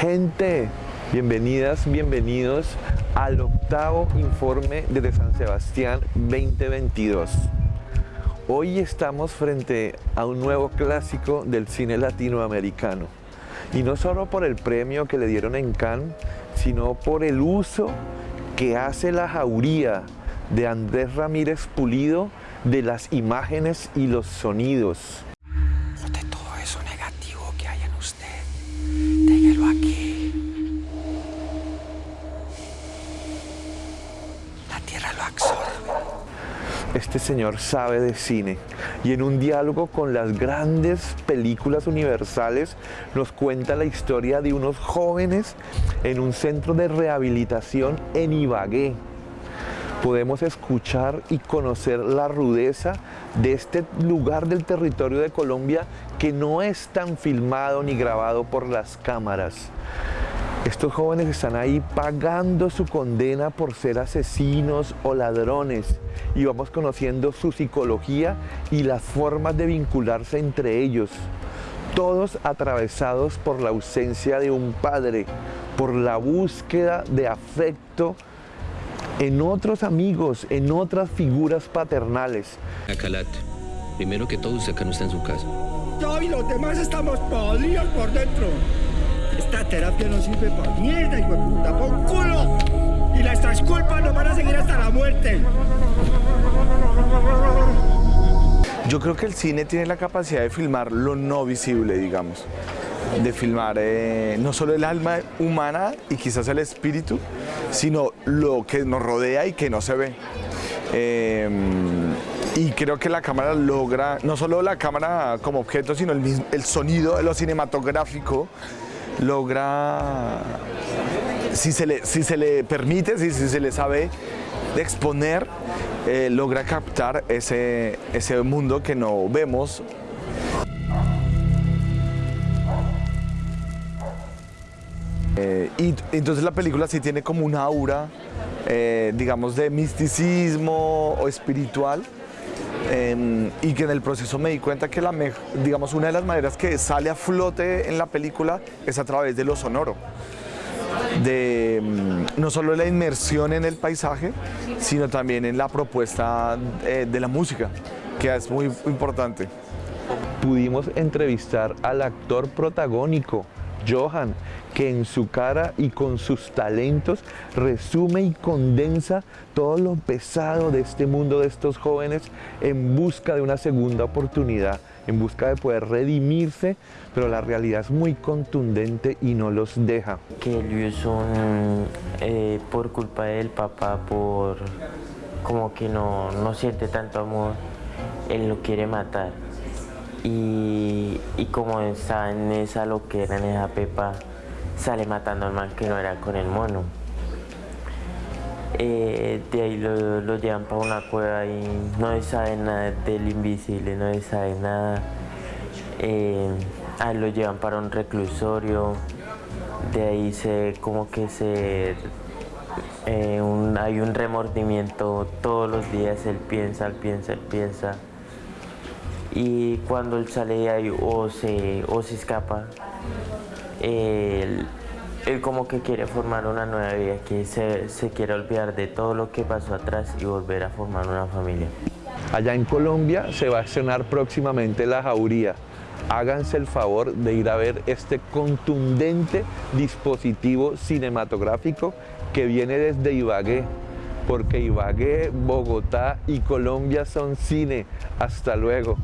Gente, bienvenidas, bienvenidos al octavo informe desde San Sebastián 2022. Hoy estamos frente a un nuevo clásico del cine latinoamericano. Y no solo por el premio que le dieron en Cannes, sino por el uso que hace la jauría de Andrés Ramírez Pulido de las imágenes y los sonidos. Este señor sabe de cine y en un diálogo con las grandes películas universales nos cuenta la historia de unos jóvenes en un centro de rehabilitación en Ibagué. Podemos escuchar y conocer la rudeza de este lugar del territorio de Colombia que no es tan filmado ni grabado por las cámaras. Estos jóvenes están ahí pagando su condena por ser asesinos o ladrones y vamos conociendo su psicología y las formas de vincularse entre ellos. Todos atravesados por la ausencia de un padre, por la búsqueda de afecto en otros amigos, en otras figuras paternales. Acalat, primero que todo usted acá no está en su casa. Yo y los demás estamos podridos por dentro. Esta terapia no sirve para mierda, hijo de puta, por culo. Y nuestras culpas nos van a seguir hasta la muerte. Yo creo que el cine tiene la capacidad de filmar lo no visible, digamos. De filmar eh, no solo el alma humana y quizás el espíritu, sino lo que nos rodea y que no se ve. Eh, y creo que la cámara logra, no solo la cámara como objeto, sino el, el sonido lo cinematográfico, logra, si se le, si se le permite, si, se le sabe exponer, eh, logra captar ese, ese mundo que no vemos. Eh, y entonces la película sí tiene como una aura, eh, digamos, de misticismo o espiritual, Em, y que en el proceso me di cuenta que la, digamos, una de las maneras que sale a flote en la película es a través de lo sonoro. De em, no solo la inmersión en el paisaje, sino también en la propuesta eh, de la música, que es muy importante. Pudimos entrevistar al actor protagónico, Johan, que en su cara y con sus talentos resume y condensa todo lo pesado de este mundo de estos jóvenes en busca de una segunda oportunidad, en busca de poder redimirse, pero la realidad es muy contundente y no los deja. Que ellos son eh, por culpa del papá, por como que no, no siente tanto amor, él lo quiere matar y, como está en esa loquera, en esa pepa, sale matando al mal que no era con el mono. Eh, de ahí lo, llevan para una cueva y no se sabe nada del invisible, no se sabe nada. Eh, ahí lo llevan para un reclusorio, de ahí se como que se eh, hay un remordimiento todos los días, él piensa, él piensa, él piensa y cuando él sale de ahí o se, o se escapa, él, como que quiere formar una nueva vida, que se, se quiere olvidar de todo lo que pasó atrás y volver a formar una familia. Allá en Colombia se va a estrenar próximamente La Jauría. Háganse el favor de ir a ver este contundente dispositivo cinematográfico que viene desde Ibagué, porque Ibagué, Bogotá y Colombia son cine. Hasta luego.